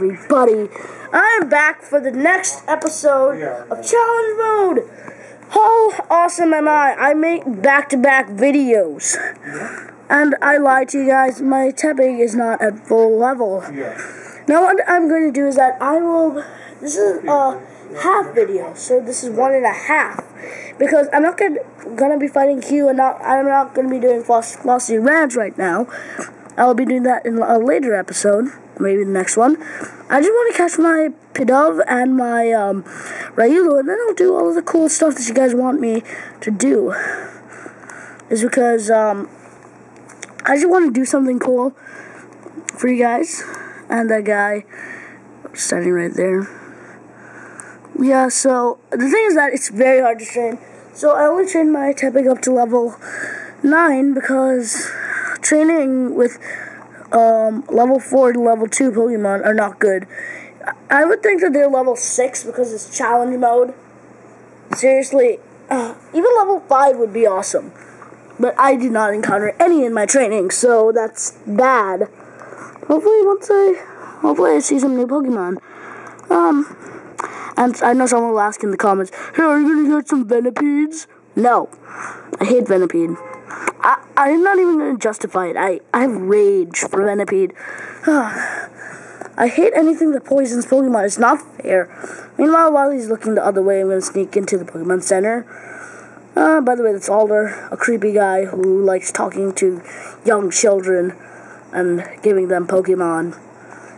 everybody? I'm back for the next episode of Challenge Mode. How awesome am I? I make back-to-back videos. And I lied to you guys, my Tepig is not at full level. Now what I'm going to do is that I will, this is a half video, so this is one and a half. Because I'm not gonna, gonna be fighting Hugh and not, I'm not gonna be doing Floccesy Ranch right now. I'll be doing that in a later episode, maybe the next one. I just want to catch my Pidove and my um, Riolu, and then I'll do all of the cool stuff that you guys want me to do. Is because um, I just want to do something cool for you guys. And that guy standing right there. Yeah, so the thing is that it's very hard to train. So I only trained my Tepig up to level 9 because training with um, level 4 to level 2 Pokemon are not good. I would think that they're level 6 because it's challenge mode. Seriously, uh, even level 5 would be awesome. But I did not encounter any in my training, so that's bad. Hopefully, once I, hopefully I see some new Pokemon. Um, and I know someone will ask in the comments, hey, are you gonna get some Venipedes? No. I hate Venipede. I, I'm not even gonna justify it. I, I have rage for Venipede. I hate anything that poisons Pokemon. It's not fair. Meanwhile, while he's looking the other way, I'm gonna sneak into the Pokemon Center. Uh, by the way, that's Alder, a creepy guy who likes talking to young children and giving them Pokemon.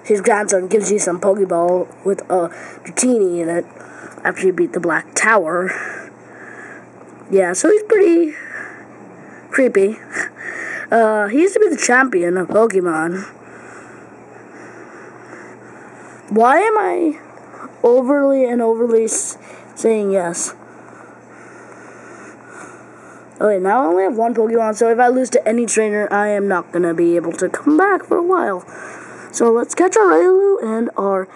His grandson gives you some Pokeball with a Dratini in it after you beat the Black Tower. Yeah, so he's pretty creepy. Uh, he used to be the champion of Pokemon. Why am I overly and overly saying yes? Okay, now I only have one Pokemon, so if I lose to any trainer, I am not going to be able to come back for a while. So let's catch our Riolu and our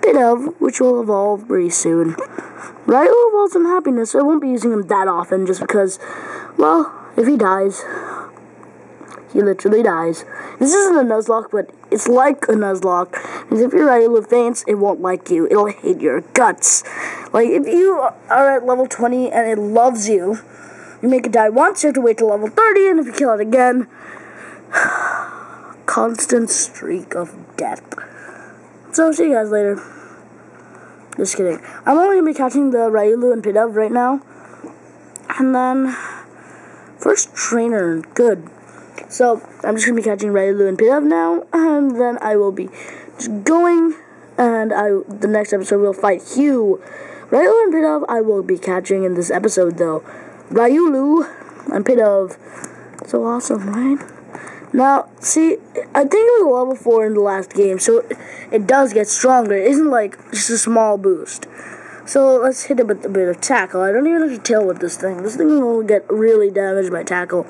Pidove, which will evolve pretty soon. Riolu evolves in happiness, so I won't be using him that often just because, well, if he dies, he literally dies. This isn't a Nuzlocke, but it's like a Nuzlocke. Because if you're at Riolu faints, it won't like you. It'll hate your guts. Like, if you are at level 20 and it loves you, you make it die once, you have to wait till level 30, and if you kill it again, constant streak of death. So, see you guys later. Just kidding. I'm only going to be catching the Riolu and Pidove right now. And then, first trainer, good. So, I'm just to be catching Riolu and Pidove now. And then I will be just going. And I the next episode will fight Hugh. Riolu and Pidove I will be catching in this episode, though. Riolu and Pidove. So awesome, right? Now, see, I think it was level 4 in the last game, so it, it does get stronger. It isn't like just a small boost. So let's hit it with a bit of tackle. I don't even have to tail with this thing. This thing will get really damaged by tackle.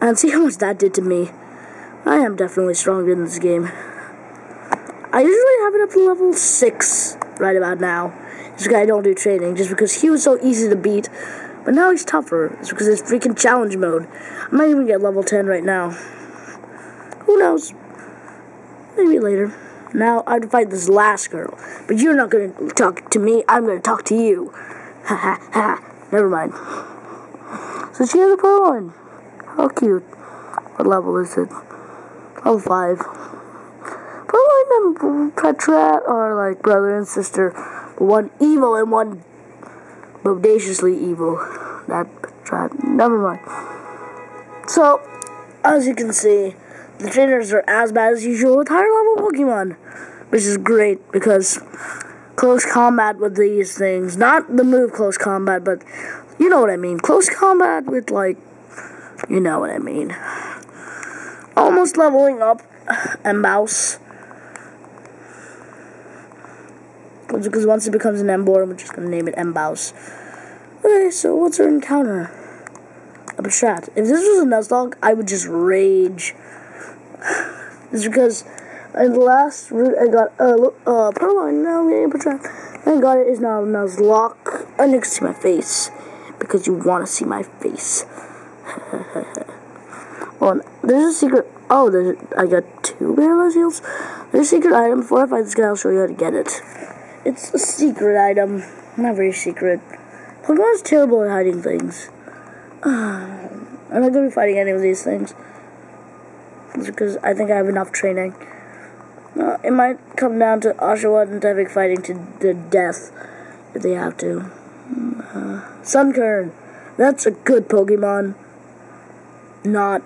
And see how much that did to me. I am definitely stronger in this game. I usually have it up to level 6 right about now. Because I don't do training, just because he was so easy to beat. But now he's tougher. It's because it's freaking challenge mode. I might even get level 10 right now. Who knows? Maybe later. Now I'd fight this last girl. But you're not to talk to me. I'm to talk to you. Ha ha ha. Never mind. So she has a one. How cute. What level is it? Level 5. Purrloin and Patrat are like brother and sister. One evil and one bodaciously evil. That Patrat. Never mind. So, as you can see, the trainers are as bad as usual with higher level Pokemon. Which is great because close combat with these things. Not the move close combat, but you know what I mean. Close combat with, like, you know what I mean. Almost leveling up a mouse. Because once it becomes an Emboar, we're just to name it Embouse. Okay, so what's our encounter? A Patrat. If this was a Nuzlocke, I would just rage. It's because in the last route I got a uh, uh, Purrloin, now getting a Patrat. I got it is now a Nuzlocke. And you can see my face. Because you want to see my face. well, there's a secret. Oh, there's, I got two Barrel Heals. There's a secret item. Before I fight this guy, I'll show you how to get it. It's a secret item. Not very secret. Pokemon's terrible at hiding things. I'm not going to be fighting any of these things. It's because I think I have enough training. Uh, it might come down to Oshawott and Tepig fighting to the death if they have to. Uh, Sunkern. That's a good Pokemon. Not.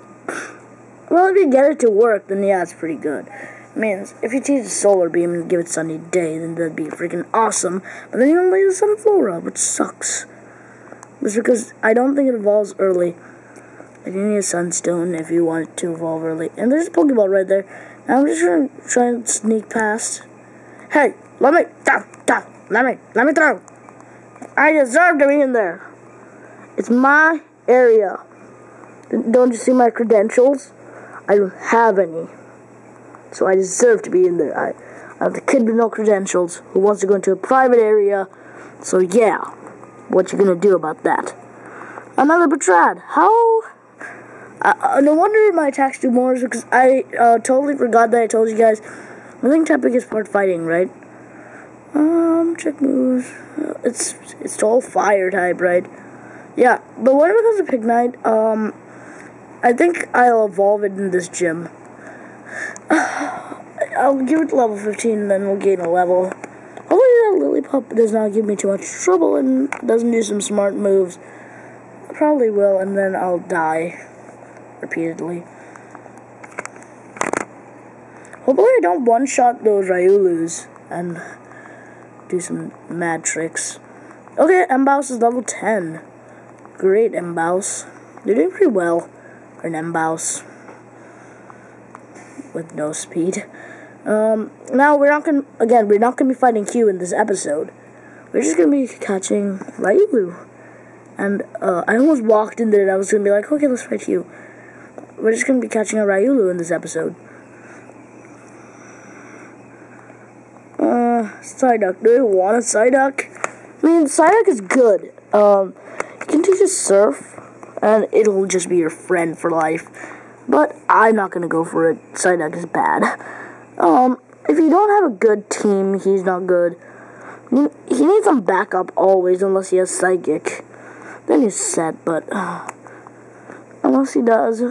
Well, if you get it to work, then yeah, it's pretty good. I if you teach a Solar Beam and give it Sunny Day, then that'd be freaking awesome. But then you only use Sunflora, which sucks. Just because I don't think it evolves early. You need a Sunstone if you want to evolve early. And there's a Pokeball right there. Now I'm just gonna try and sneak past. Hey, let me, down, down, let me, let me throw. I deserve to be in there. It's my area. Don't you see my credentials? I don't have any. So I deserve to be in there. I, I'm the kid with no credentials who wants to go into a private area. So yeah, what you gonna do about that? Another Patrat. How? No wonder my attacks do more because I uh, totally forgot that I told you guys. I think Tepig is part fighting, right? Um, check moves. It's it's all fire type, right? Yeah, but when it becomes a Pignite, um, I think I'll evolve it in this gym. I'll give it level 15 and then we'll gain a level. Hopefully that Lillipup does not give me too much trouble and doesn't do some smart moves. Probably will and then I'll die repeatedly. Hopefully I don't one-shot those Riolus and do some mad tricks. Okay, Embouse is level 10. Great, Embouse. You're doing pretty well for an Embouse with no speed. Um, now we're not gonna again we're not gonna be fighting Hugh in this episode. We're just gonna be catching Riolu. And uh, I almost walked in there and I was gonna be like, okay, let's fight you. We're just gonna be catching a Riolu in this episode. Uh, Psyduck. Do you want a Psyduck? I mean, Psyduck is good. Um, you can teach Surf, and it'll just be your friend for life. But I'm not gonna go for it. Psyduck is bad. Um, if you don't have a good team, he's not good. He needs some backup always, unless he has Psychic. Then he's set, but uh, unless he does.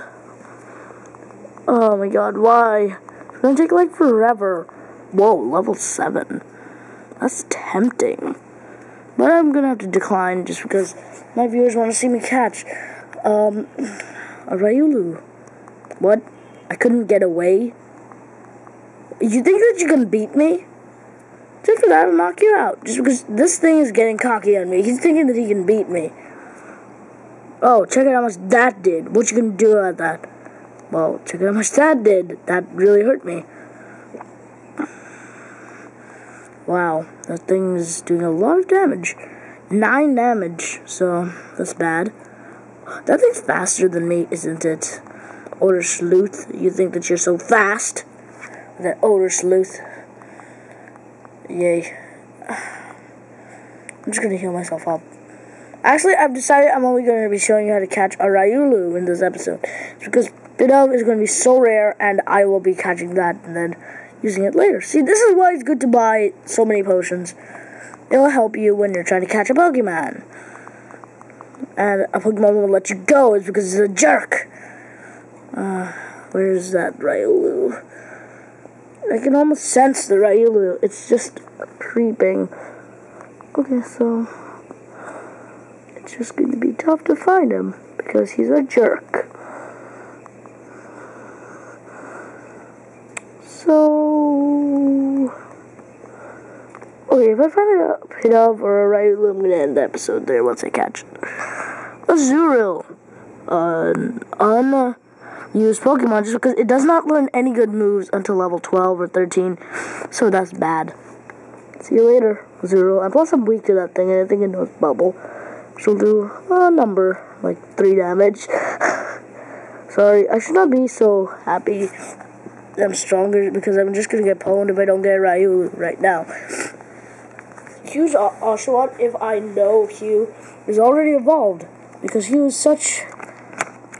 Oh my god, why? It's gonna take like forever. Whoa, level 7. That's tempting. But I'm gonna have to decline just because my viewers want to see me catch um, a Riolu. What? I couldn't get away? You think that you can beat me? Just that, I'll knock you out. Just because this thing is getting cocky on me. He's thinking that he can beat me. Oh, check out how much that did. What you gonna do about that? Well, check out how much that did. That really hurt me. Wow, that thing's doing a lot of damage. Nine damage, so that's bad. That thing's faster than me, isn't it? Older sleuth, you think that you're so fast? That older sleuth. Yay. I'm just gonna heal myself up. Actually, I've decided I'm only to be showing you how to catch a Riolu in this episode. It's because Pidove is going to be so rare, and I will be catching that and then using it later. See, this is why it's good to buy so many potions. It'll help you when you're trying to catch a Pokemon. And a Pokemon will let you go is because it's a jerk. Uh, where's that Riolu? I can almost sense the Riolu. It's just creeping. Okay, so it's just going to be tough to find him because he's a jerk. So, okay, if I find Pidove or a Riolu, I'm to end the episode there once I catch it. Azurill, uh, an unused Pokemon, just because it does not learn any good moves until level 12 or 13, so that's bad. See you later, Zurill. And plus, I'm weak to that thing, and I think it knows Bubble. She'll do a number, like 3 damage. Sorry, I should not be so happy I'm stronger because I'm just gonna get pwned if I don't get Ryu right now. Hugh's Oshawott, if I know Hugh, is already evolved because he was such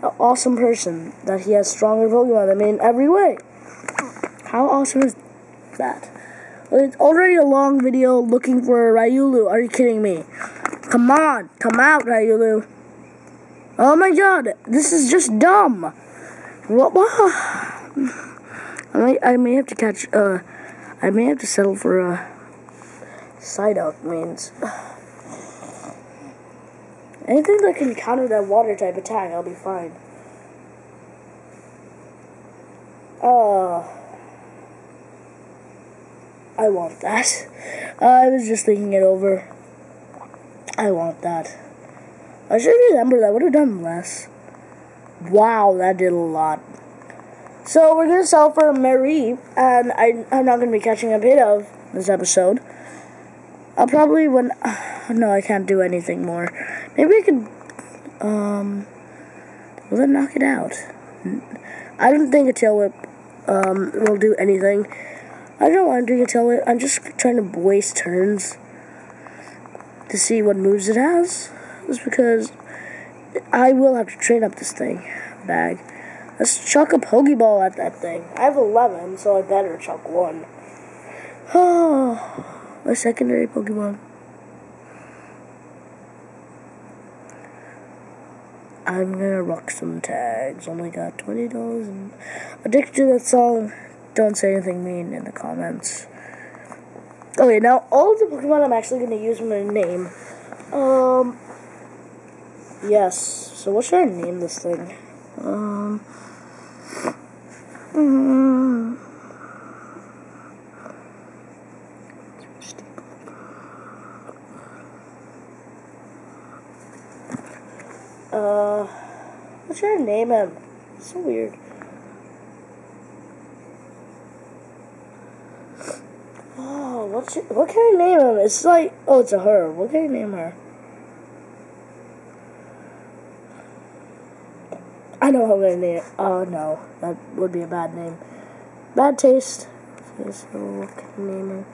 an awesome person that he has stronger Pokemon than me in every way. How awesome is that. It's already a long video looking for Riolu. Are you kidding me? Come on, come out, Riolu. Oh my god, this is just dumb. What? I may, have to catch, uh, I may have to settle for uh, side out means. Anything that can counter that water type attack, I'll be fine. Uh, I want that. I was just thinking it over. I want that. I should remember that would have done less. Wow, that did a lot. So we're gonna sell for Mareep, and I, I'm not gonna be catching a bit of this episode. I'll probably when no, I can't do anything more. Maybe I could um will it knock it out? I don't think a tail whip um will do anything. I don't want to do a tail whip. I'm just trying to waste turns to see what moves it has. Just because I will have to train up this thing bag. Let's chuck a Pokeball at that thing. I have 11, so I better chuck one. Oh. A secondary Pokemon. I'm gonna rock some tags. Only got twenty dollars and addicted to that song. Don't say anything mean in the comments. Okay, now all the Pokemon I'm actually gonna use my name. Um Yes. So what should I name this thing? Um mm, Uh, I name him? It's so weird. Oh, what should, what can I name him? It's like, oh, it's a her. What can I name her? I know how I'm gonna name it. Oh, no. That would be a bad name. Bad taste. Okay, so name her?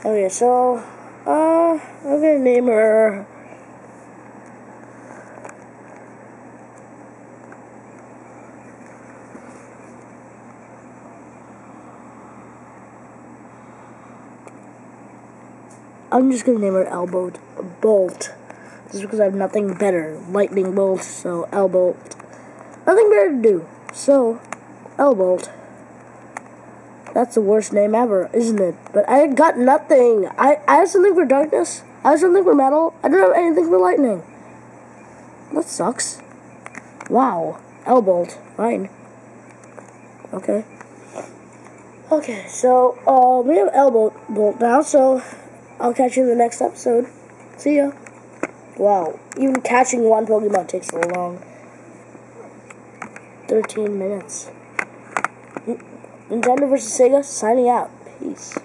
Okay, so, I'm gonna name her. I'm just gonna name her Elbow Bolt. Just because I have nothing better. Lightning Bolt, so Elbolt. Nothing better to do. So, Elbolt. That's the worst name ever, isn't it? But I got nothing. I, I have something for darkness. I have something for metal. I don't have anything for lightning. That sucks. Wow. L-Bolt. Fine. Okay. Okay, so, uh, we have L-Bolt bolt now, so I'll catch you in the next episode. See ya. Wow. Even catching one Pokemon takes so long. 13 minutes. Nintendo vs. Sega signing out. Peace.